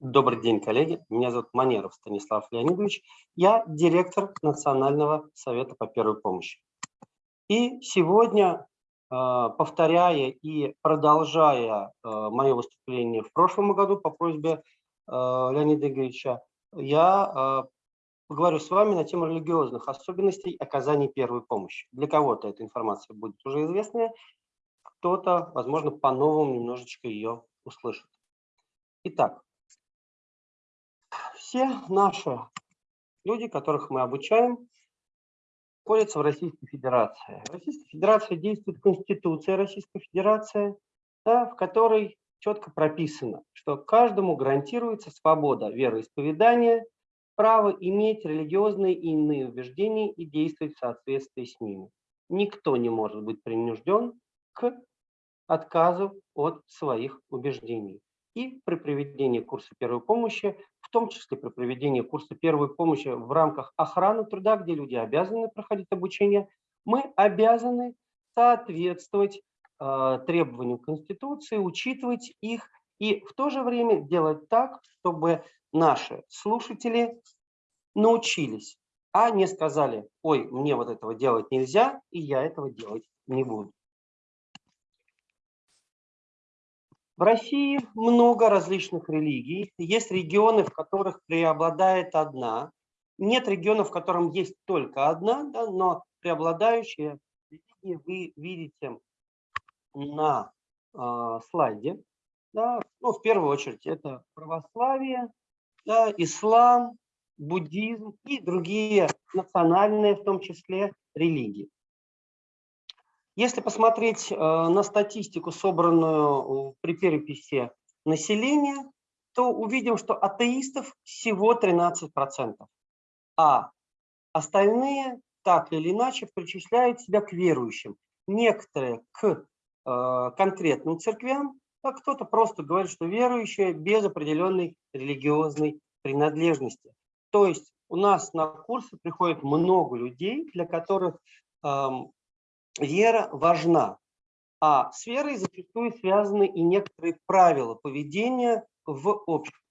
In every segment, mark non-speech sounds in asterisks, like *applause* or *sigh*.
Добрый день, коллеги. Меня зовут Манеров Станислав Леонидович. Я директор Национального совета по первой помощи. И сегодня, а, повторяя и продолжая а, мое выступление в прошлом году по просьбе а, Леонида Игоревича, я поговорю с вами на тему религиозных особенностей оказания первой помощи. Для кого-то эта информация будет уже известная, кто-то, возможно, по-новому немножечко ее услышит. Итак, все наши люди, которых мы обучаем, находятся в Российской Федерации. В Российской Федерации действует Конституция Российской Федерации, да, в которой четко прописано, что каждому гарантируется свобода вероисповедания, право иметь религиозные и иные убеждения и действовать в соответствии с ними. Никто не может быть принужден к отказу от своих убеждений и при проведении курса первой помощи, в том числе при проведении курса первой помощи в рамках охраны труда, где люди обязаны проходить обучение, мы обязаны соответствовать э, требованиям Конституции, учитывать их и в то же время делать так, чтобы наши слушатели научились, а не сказали, ой, мне вот этого делать нельзя, и я этого делать не буду. В России много различных религий. Есть регионы, в которых преобладает одна. Нет регионов, в котором есть только одна, да, но преобладающие религии вы видите на э, слайде. Да. Ну, в первую очередь это православие, да, ислам, буддизм и другие национальные, в том числе, религии. Если посмотреть э, на статистику, собранную при переписи населения, то увидим, что атеистов всего 13%, а остальные так или иначе причисляют себя к верующим. Некоторые к э, конкретным церквям, а кто-то просто говорит, что верующие без определенной религиозной принадлежности. То есть у нас на курсы приходит много людей, для которых эм, вера важна, а с верой зачастую связаны и некоторые правила поведения в обществе.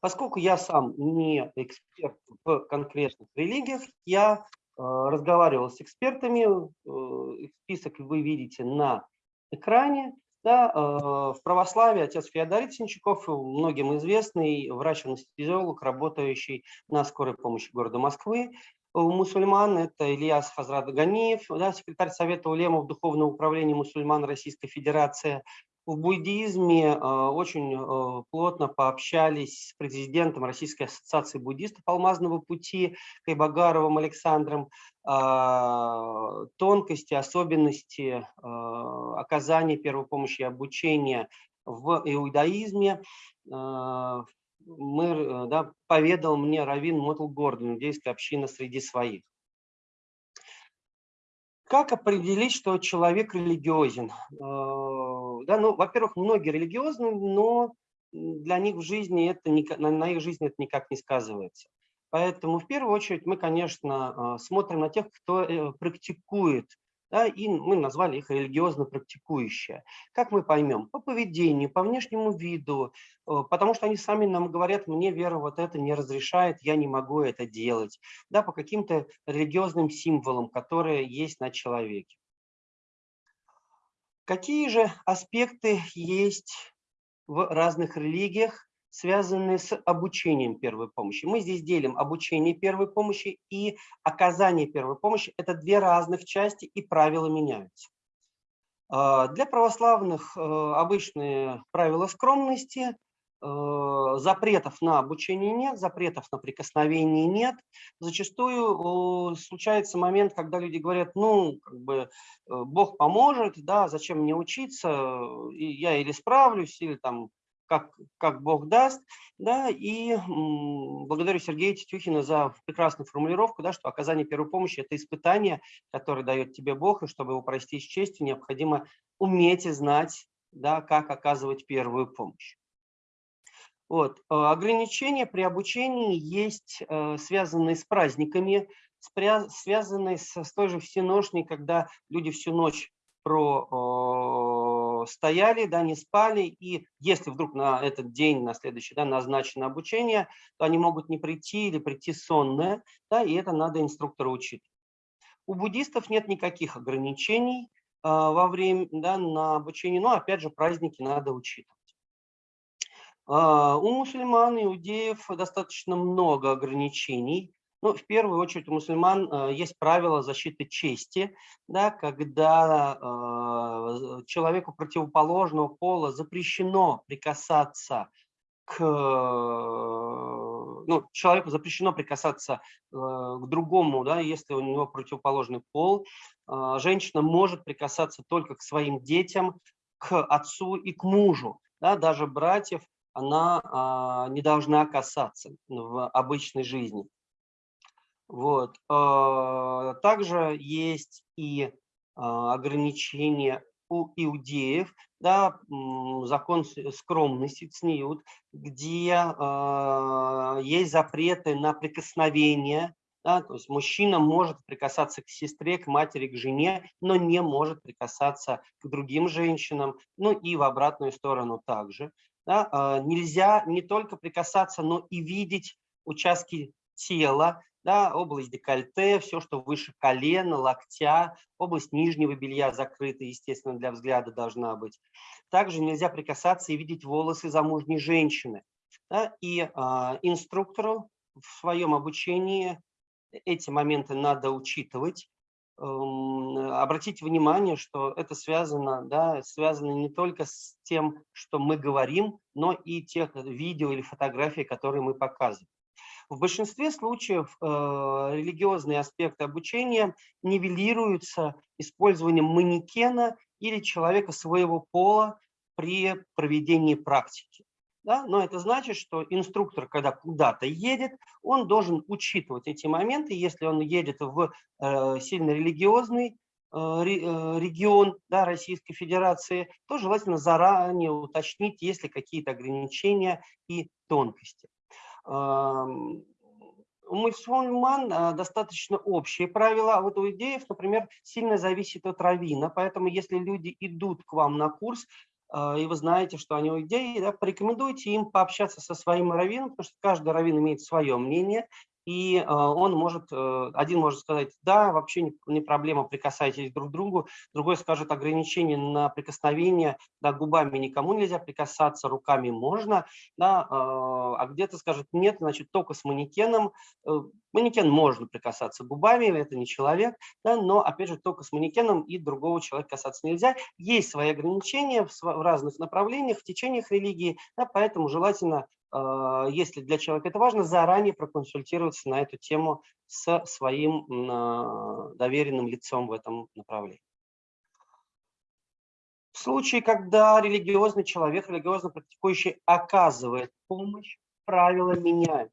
Поскольку я сам не эксперт в конкретных религиях, я э, разговаривал с экспертами, э, список вы видите на экране. Да, э, в православии отец Феодорит Синчаков, многим известный врач-анестезиолог, работающий на скорой помощи города Москвы, у мусульман это Ильяс Хазрат Ганиев, да, секретарь Совета улемов Духовного управления мусульман Российской Федерации. В буддизме э, очень э, плотно пообщались с президентом Российской ассоциации буддистов Алмазного пути Кайбагаровым Александром. Э, тонкости, особенности оказания первой помощи и обучения в иудаизме, э, мэр, э, да, поведал мне Равин Мотл Гордон, иудейская община среди своих. Как определить, что человек религиозен? Э, да, ну, во-первых, многие религиозны, но для них в жизни это на их жизни это никак не сказывается. Поэтому в первую очередь мы, конечно, э, смотрим на тех, кто практикует да, и мы назвали их религиозно практикующие. Как мы поймем? По поведению, по внешнему виду, э, потому что они сами нам говорят, мне вера вот это не разрешает, я не могу это делать, да, по каким-то религиозным символам, которые есть на человеке. Какие же аспекты есть в разных религиях, связанные с обучением первой помощи. Мы здесь делим обучение первой помощи и оказание первой помощи. Это две разных части, и правила меняются. А, для православных э, обычные правила скромности, э, запретов на обучение нет, запретов на прикосновение нет. Зачастую случается момент, когда люди говорят, ну, как бы, э, Бог поможет, да, зачем мне учиться, я или справлюсь, или там как, как Бог даст. Да, и благодарю Сергея Тетюхина за прекрасную формулировку, да, что оказание первой помощи – это испытание, которое дает тебе Бог, и чтобы его пройти с честью, необходимо уметь и знать, да, как оказывать первую помощь. Вот. Э, ограничения при обучении есть э, связанные с праздниками, связанные с, с той же всеношней, когда люди всю ночь про стояли, да, не спали, и если вдруг на этот день, на следующий, да, назначено обучение, то они могут не прийти или прийти сонные, да, и это надо инструктору учить. У буддистов нет никаких ограничений э, во время, да, на обучение, но опять же праздники надо учитывать. Э, у мусульман, иудеев достаточно много ограничений, ну, в первую очередь у мусульман э, есть правило защиты чести, да, когда э, человеку противоположного пола запрещено прикасаться к ну, человеку запрещено прикасаться э, к другому, да, если у него противоположный пол. Э, женщина может прикасаться только к своим детям, к отцу и к мужу. Да, даже братьев она э, не должна касаться в обычной жизни. Вот. А, также есть и а, ограничения у иудеев, да, закон скромности, цниют, где э, есть запреты на прикосновение, да, то есть мужчина может прикасаться к сестре, к матери, к жене, но не может прикасаться к другим женщинам, ну и в обратную сторону также. Да, нельзя не только прикасаться, но и видеть участки тела, да, область декольте, все, что выше колена, локтя, область нижнего белья закрыта, естественно, для взгляда должна быть. Также нельзя прикасаться и видеть волосы замужней женщины. Да, и э, инструктору в своем обучении эти моменты надо учитывать. Эм, обратите внимание, что это связано, да, связано не только с тем, что мы говорим, но и тех видео или фотографий, которые мы показываем. В большинстве случаев э, религиозные аспекты обучения нивелируются использованием манекена или человека своего пола при проведении практики. Да? Но это значит, что инструктор, когда куда-то едет, он должен учитывать эти моменты. Если он едет в э, сильно религиозный э, э регион да, Российской Федерации, то желательно заранее уточнить, есть ли какие-то ограничения и тонкости. Мусульман а, достаточно общие правила, а вот у идеев, например, сильно зависит от равина, поэтому если люди идут к вам на курс, а, и вы знаете, что они у идеи, да, порекомендуйте им пообщаться со своим раввином, потому что каждый раввин имеет свое мнение, и э, он может, э, один может сказать, да, вообще не, проблема, прикасайтесь друг к другу, другой скажет ограничение на прикосновение, да, губами никому нельзя прикасаться, руками можно, да, э, а где-то скажет, нет, значит, только с манекеном, манекен можно прикасаться губами, это не человек, да, но, опять же, только с манекеном и другого человека касаться нельзя. Есть свои ограничения в, разных направлениях, в течениях религии, да, поэтому желательно а, если для человека это важно, заранее проконсультироваться на эту тему с своим а, доверенным лицом в этом направлении. В случае, когда религиозный человек, религиозно практикующий оказывает помощь, правила меняют.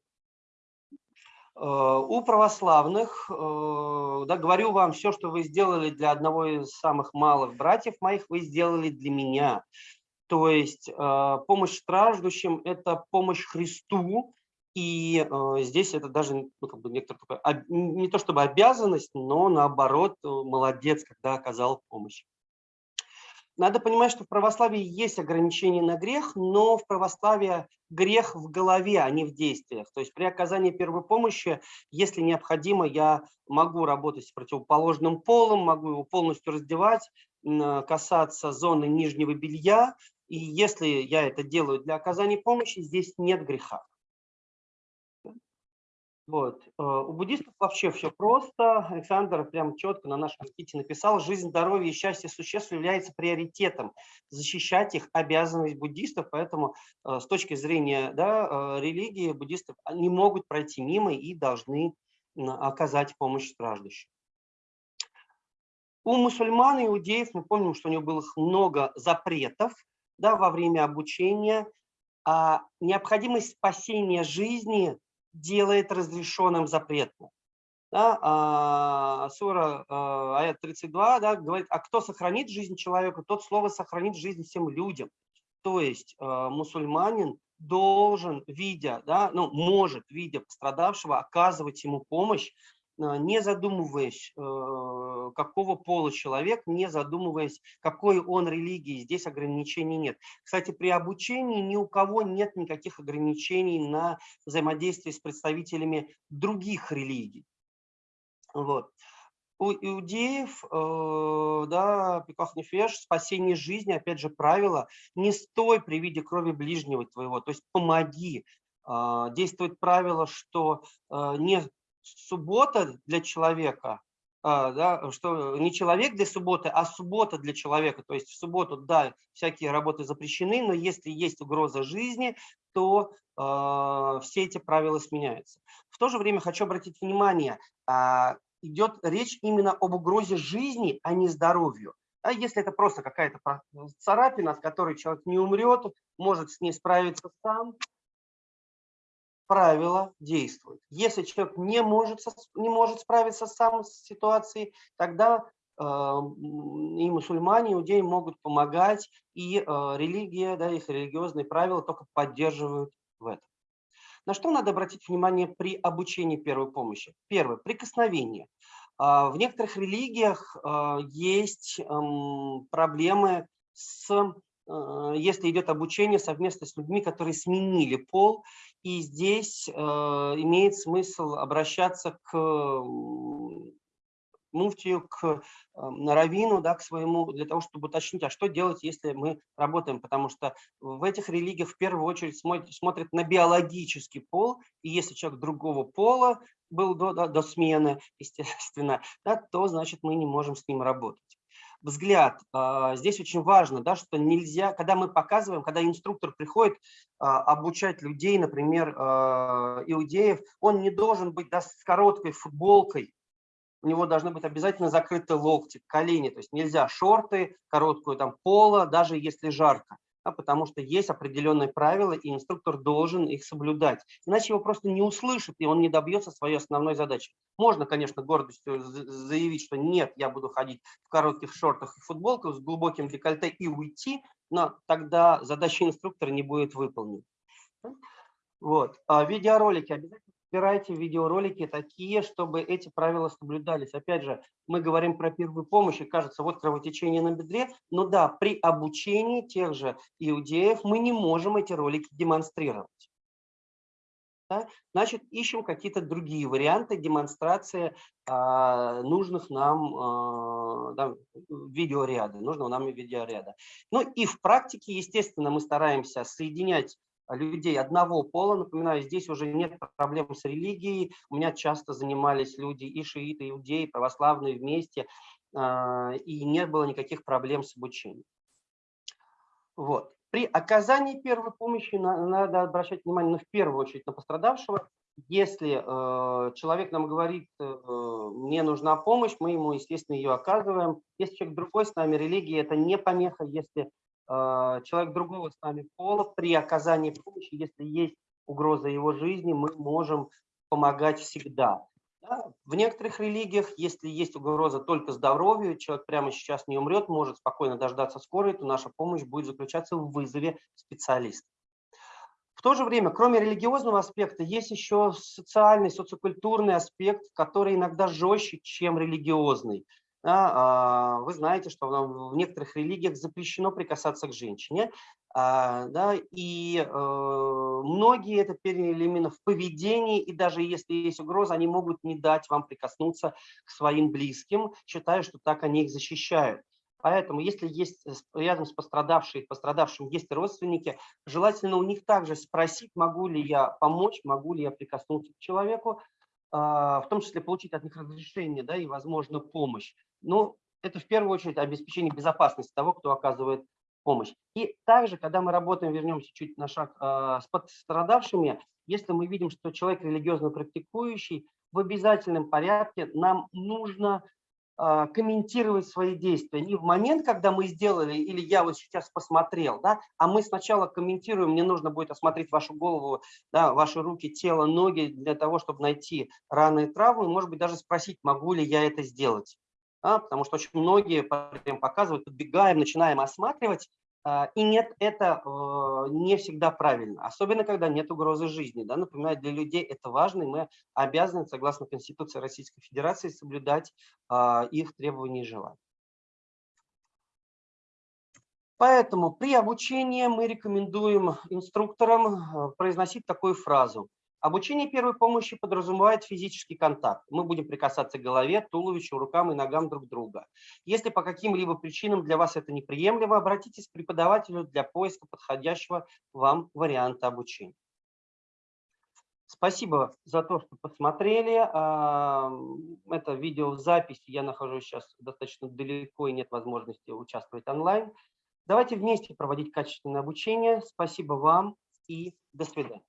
А, у православных, да, говорю вам, все, что вы сделали для одного из самых малых братьев моих, вы сделали для меня. То есть э, помощь страждущим – это помощь Христу, и э, здесь это даже ну, как бы некоторая не то чтобы обязанность, но наоборот, э, молодец, когда оказал помощь. Надо понимать, что в православии есть ограничения на грех, но в православии грех в голове, а не в действиях. То есть при оказании первой помощи, если необходимо, я могу работать с противоположным полом, могу его полностью раздевать, касаться зоны нижнего белья, и если я это делаю для оказания помощи, здесь нет греха. Вот. Э, у буддистов вообще все просто. Александр прям четко на нашем сайте написал, жизнь, здоровье и счастье существ является приоритетом. Защищать их обязанность буддистов, поэтому э, с точки зрения да, э, религии буддистов не могут пройти мимо и должны оказать помощь страждущим. У мусульман и иудеев мы помним, что у них было много запретов, да, во время обучения, а необходимость спасения жизни делает разрешенным запретным. Да, а, сура а, аят 32 да, говорит, а кто сохранит жизнь человека, тот слово сохранит жизнь всем людям. То есть а, мусульманин должен, видя, да, ну, может, видя пострадавшего, оказывать ему помощь не задумываясь, какого пола человек, не задумываясь, какой он религии. Здесь ограничений нет. Кстати, при обучении ни у кого нет никаких ограничений на взаимодействие с представителями других религий. Вот. У иудеев, э, да, пиках нефеш, спасение жизни, опять же, правило, не стой при виде крови ближнего твоего, то есть помоги. Э, действует правило, что э, не суббота для человека, а, да, что не человек для субботы, а суббота для человека. То есть в субботу, да, всякие работы запрещены, но если есть угроза жизни, то э, все эти правила сменяются. В то же время хочу обратить внимание, э, идет речь именно об угрозе жизни, а не здоровью. А если это просто какая-то царапина, от которой человек не умрет, может с ней справиться сам, правила действуют. Если человек не может, не может справиться сам с ситуацией, тогда э, и мусульмане, и иудеи могут помогать, и э, религия, да, их религиозные правила только поддерживают в этом. На что надо обратить внимание при обучении первой помощи? Первое, прикосновение. А, в некоторых религиях а, есть проблемы с если идет обучение совместно с людьми, которые сменили пол, и здесь имеет смысл обращаться к муфтию, к э, раввину, да, к своему, для того, чтобы уточнить, а что делать, если мы работаем, потому что в этих религиях в первую очередь смотрят на биологический пол, и если человек другого пола был до, до, до смены, *laughs* естественно, да, то значит мы не можем с ним работать взгляд. А, здесь очень важно, да, что нельзя, когда мы показываем, когда инструктор приходит а, обучать людей, например, а, иудеев, он не должен быть да, с короткой футболкой, у него должны быть обязательно закрыты локти, колени, то есть нельзя шорты, короткую там поло, даже если жарко, да, потому что есть определенные правила, и инструктор должен их соблюдать. Иначе его просто не услышат, и он не добьется своей основной задачи. Можно, конечно, гордостью заявить, что нет, я буду ходить в коротких шортах и футболках с глубоким декольте и уйти, но тогда задача инструктора не будет выполнена. Вот. А видеоролики обязательно Выбирайте видеоролики такие, чтобы эти правила соблюдались. Опять же, мы говорим про первую помощь, и кажется, вот кровотечение на бедре. Но да, при обучении тех же иудеев мы не можем эти ролики демонстрировать. Да? Значит, ищем какие-то другие варианты демонстрации а, нужных нам а, да, видеоряда, нужного нам видеоряда. Ну и в практике, естественно, мы стараемся соединять людей одного пола. Напоминаю, здесь уже нет проблем с религией. У меня часто занимались люди и шииты, и иудеи, православные вместе, а, и не было никаких проблем с обучением. Вот. При оказании первой помощи надо обращать внимание, ну, в первую очередь, на пострадавшего. Если э, человек нам говорит, э, мне нужна помощь, мы ему, естественно, ее оказываем. Если человек другой с нами, религия – это не помеха. Если человек другого с нами пола при оказании помощи, если есть угроза его жизни, мы можем помогать всегда. Да? В некоторых религиях, если есть угроза только здоровью, человек прямо сейчас не умрет, может спокойно дождаться скорой, то наша помощь будет заключаться в вызове специалиста. В то же время, кроме религиозного аспекта, есть еще социальный, социокультурный аспект, который иногда жестче, чем религиозный. Да, а, вы знаете, что в некоторых религиях запрещено прикасаться к женщине, а, да, и э, многие это переняли именно в поведении, и даже если есть угроза, они могут не дать вам прикоснуться к своим близким, считая, что так они их защищают. Поэтому, если есть рядом с пострадавшим, пострадавшим есть родственники, желательно у них также спросить, могу ли я помочь, могу ли я прикоснуться к человеку, а, в том числе получить от них разрешение да, и, возможно, помощь. Но это в первую очередь обеспечение безопасности того, кто оказывает помощь. И также, когда мы работаем, вернемся чуть на шаг, а, с пострадавшими, если мы видим, что человек религиозно практикующий, в обязательном порядке нам нужно а, комментировать свои действия не в момент, когда мы сделали, или я вот сейчас посмотрел, да, а мы сначала комментируем, мне нужно будет осмотреть вашу голову, да, ваши руки, тело, ноги для того, чтобы найти раны и травмы, может быть, даже спросить, могу ли я это сделать. Да, потому что очень многие показывают, подбегаем, начинаем осматривать, А, и нет, это э, не всегда правильно, особенно когда нет угрозы жизни. Да? Напоминаю, для людей это важно, и мы обязаны, согласно Конституции Российской Федерации, соблюдать а, их требования и желания. Поэтому при обучении мы рекомендуем инструкторам э, произносить такую фразу. Обучение первой помощи подразумевает физический контакт. Мы будем прикасаться к голове, туловищу, рукам и ногам друг друга. Если по каким-либо причинам для вас это неприемлемо, обратитесь к преподавателю для поиска подходящего вам варианта обучения. Спасибо за то, что посмотрели. Это видео в записи. Я нахожусь сейчас достаточно далеко и нет возможности участвовать онлайн. Давайте вместе проводить качественное обучение. Спасибо вам и до свидания.